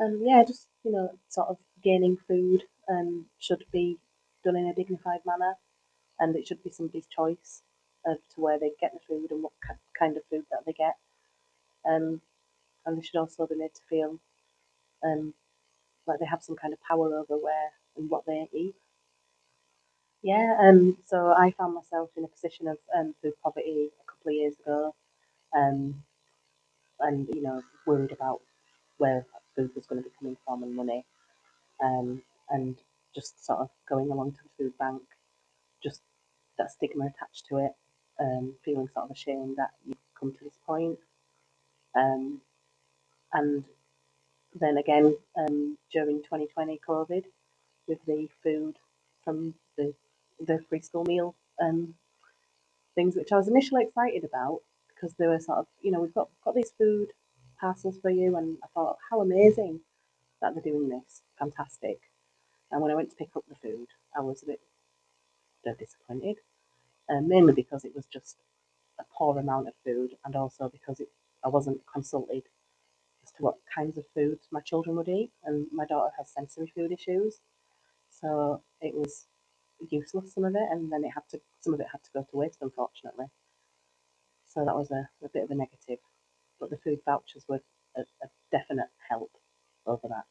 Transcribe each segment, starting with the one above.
Um, yeah, just you know, sort of gaining food um, should be done in a dignified manner, and it should be somebody's choice as to where they get the food and what kind of food that they get. Um, and they should also be made to feel um, like they have some kind of power over where and what they eat. Yeah, um, so I found myself in a position of um, food poverty a couple of years ago, um, and you know, worried about where food was going to be coming from and money, um, and just sort of going along to the food bank, just that stigma attached to it, um, feeling sort of ashamed that you've come to this point, um, and then again um, during 2020 COVID with the food from the the free school meal um, things, which I was initially excited about because they were sort of, you know, we've got got these food parcels for you, and I thought, how amazing that they're doing this, fantastic. And when I went to pick up the food, I was a bit disappointed, uh, mainly because it was just a poor amount of food, and also because it, I wasn't consulted as to what kinds of food my children would eat, and my daughter has sensory food issues, so it was useless some of it, and then it had to some of it had to go to waste, unfortunately. So that was a, a bit of a negative, but the food vouchers were a, a definite help over that.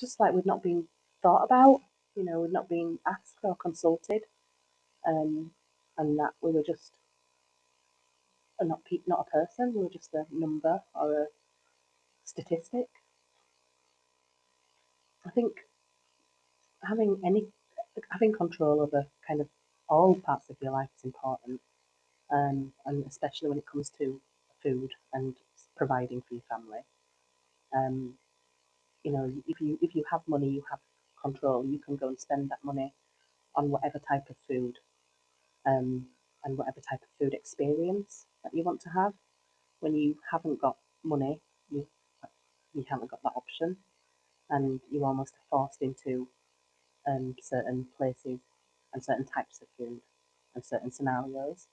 Just like we'd not been thought about, you know, we'd not been asked or consulted, um, and that we were just a not pe- not a person, we were just a number or a statistic. I think having any having control over kind of all parts of your life is important, um, and especially when it comes to food and providing for your family. Um, you know, if you if you have money, you have control. You can go and spend that money on whatever type of food, um, and whatever type of food experience that you want to have. When you haven't got money, you you haven't got that option, and you almost are forced into um, certain places and certain types of food and certain scenarios.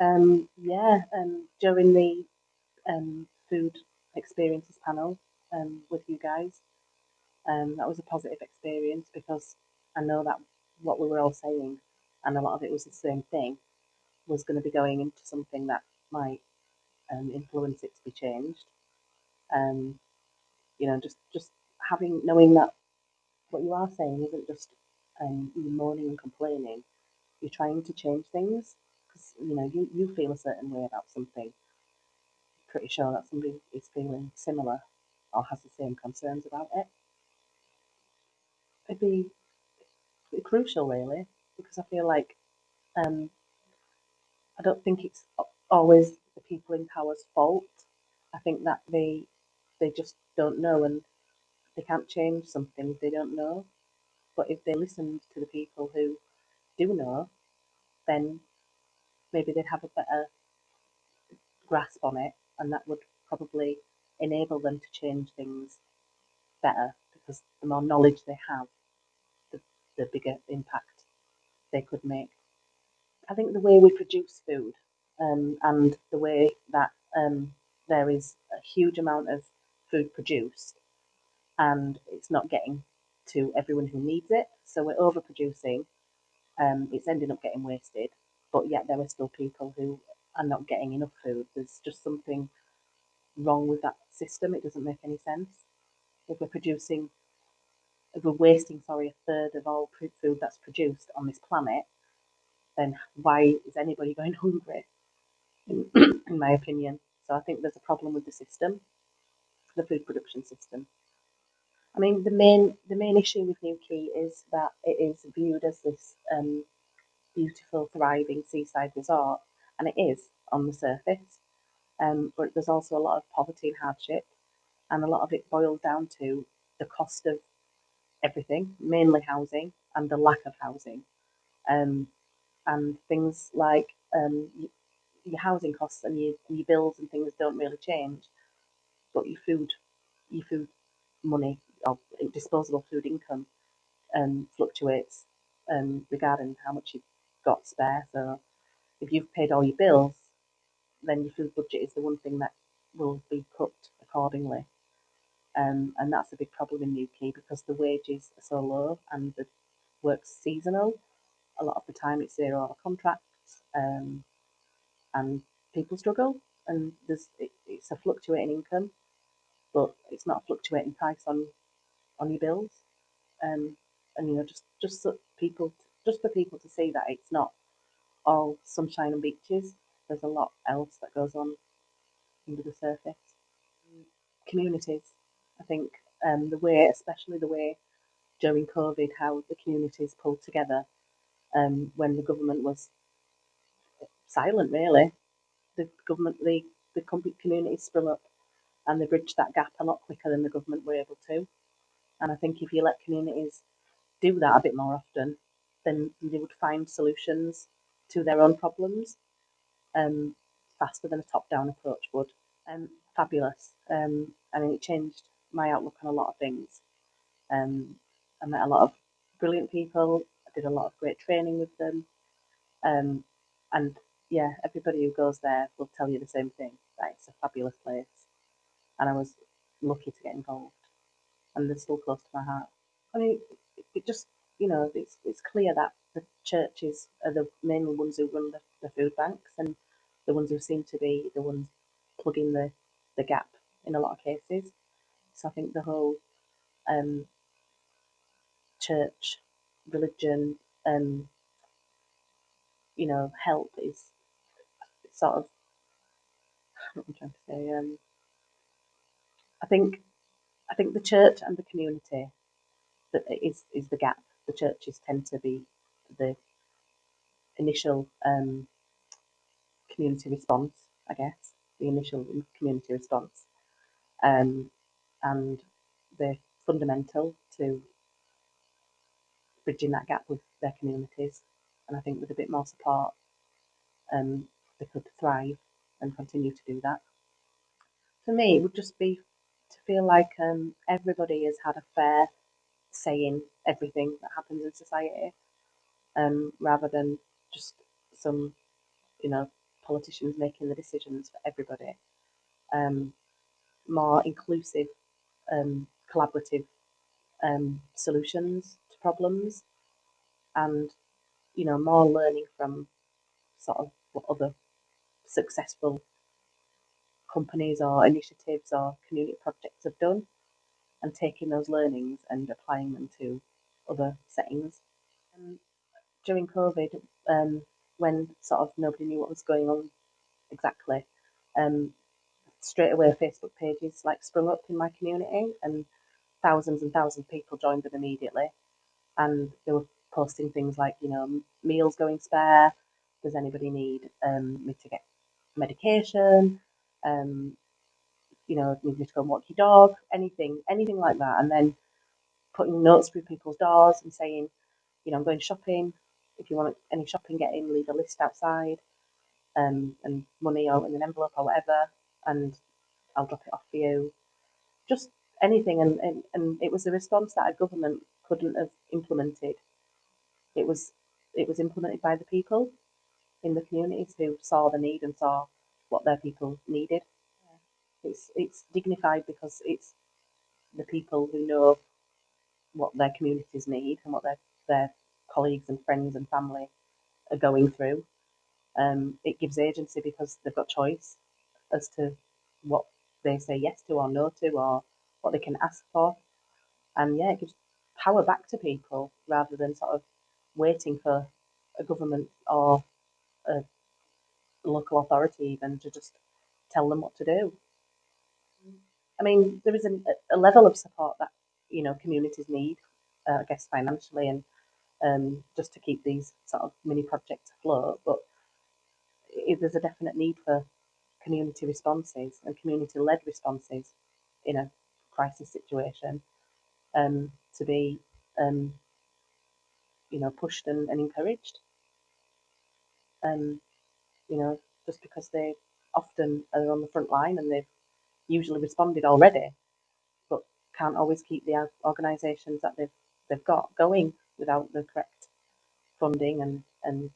Um, yeah, um, during the um, food experiences panel um, with you guys, um, that was a positive experience because I know that what we were all saying, and a lot of it was the same thing, was going to be going into something that might um, influence it to be changed. Um, you know, just just having knowing that what you are saying isn't just um, you moaning and complaining. You're trying to change things because you know you, you feel a certain way about something. Pretty sure that somebody is feeling similar or has the same concerns about it. It'd be, crucial, really, because I feel like um, I don't think it's always the people in power's fault. I think that they they just don't know and they can't change something they don't know. But if they listened to the people who do know, then maybe they'd have a better grasp on it, and that would probably enable them to change things better because the more knowledge they have, the, the bigger impact they could make. I think the way we produce food um, and the way that um, there is a huge amount of food produced and it's not getting to everyone who needs it. So we're overproducing. Um, it's ending up getting wasted, but yet there are still people who are not getting enough food. There's just something wrong with that system. It doesn't make any sense. If we're producing, if we're wasting, sorry, a third of all food that's produced on this planet, then why is anybody going hungry? In, in my opinion. So I think there's a problem with the system, the food production system. I mean, the main the main issue with Newquay is that it is viewed as this um, beautiful, thriving seaside resort, and it is on the surface. Um, but there's also a lot of poverty and hardship, and a lot of it boils down to the cost of everything, mainly housing and the lack of housing, um, and things like um, your housing costs and your, your bills and things don't really change, but your food, your food money or disposable food income um, fluctuates um, regarding how much you've got spare. So if you've paid all your bills, then your food budget is the one thing that will be cut accordingly. Um, and that's a big problem in UK because the wages are so low and the work's seasonal. A lot of the time it's zero hour contracts um, and people struggle and there's it, it's a fluctuating income, but it's not a fluctuating price on on your bills. Um, and you know just just people just for people to see that it's not all sunshine and beaches. There's a lot else that goes on under the surface. Communities, I think um, the way, especially the way during COVID, how the communities pulled together um, when the government was silent, really. The government, the, the communities sprung up and they bridged that gap a lot quicker than the government were able to. And I think if you let communities do that a bit more often, then they would find solutions to their own problems um, faster than a top-down approach would. Um, fabulous. Um, I mean, it changed my outlook on a lot of things. Um, I met a lot of brilliant people. I did a lot of great training with them. Um, and yeah, everybody who goes there will tell you the same thing that it's a fabulous place. And I was lucky to get involved. And they're still close to my heart. I mean, it, it just, you know, it's, it's clear that the churches are the main ones who run the, the food banks and the ones who seem to be the ones plugging the, the gap in a lot of cases. So I think the whole um, church, religion, um, you know, help is sort of I'm trying to say. Um, I think I think the church and the community that is is the gap. The churches tend to be the initial um, community response, I guess, the initial community response, um, and they're fundamental to bridging that gap with their communities. And I think with a bit more support, um, they could thrive and continue to do that. For me, it would just be to feel like um, everybody has had a fair say in everything that happens in society, um, rather than just some, you know, politicians making the decisions for everybody. Um, more inclusive, um, collaborative um, solutions to problems, and you know, more learning from sort of what other successful companies or initiatives or community projects have done, and taking those learnings and applying them to other settings. During COVID, um, when sort of nobody knew what was going on exactly, um, straight away Facebook pages like sprung up in my community, and thousands and thousands of people joined them immediately, and they were posting things like, you know, meals going spare. Does anybody need um, me to get medication? Um, you know, me to go and walk your dog? Anything, anything like that, and then putting notes through people's doors and saying, you know, I'm going shopping. If you want any shopping get in, leave a list outside, um, and money or in an envelope or whatever, and I'll drop it off for you. Just anything, and, and, and it was a response that a government couldn't have implemented. It was it was implemented by the people in the communities who saw the need and saw what their people needed. It's it's dignified because it's the people who know what their communities need and what their their colleagues and friends and family are going through. Um, it gives agency because they've got choice as to what they say yes to or no to or what they can ask for. And yeah, it gives power back to people rather than sort of waiting for a government or a local authority even to just tell them what to do. I mean, there is a, a level of support that you know communities need, uh, I guess financially and um, just to keep these sort of mini projects afloat. But it, there's a definite need for community responses and community-led responses in a crisis situation um, to be, um, you know, pushed and, and encouraged. Um, you know, just because they often are on the front line and they've usually responded already, but can't always keep the organisations that they've they've got going without the correct funding and and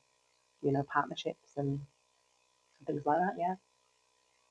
you know partnerships and things like that. Yeah.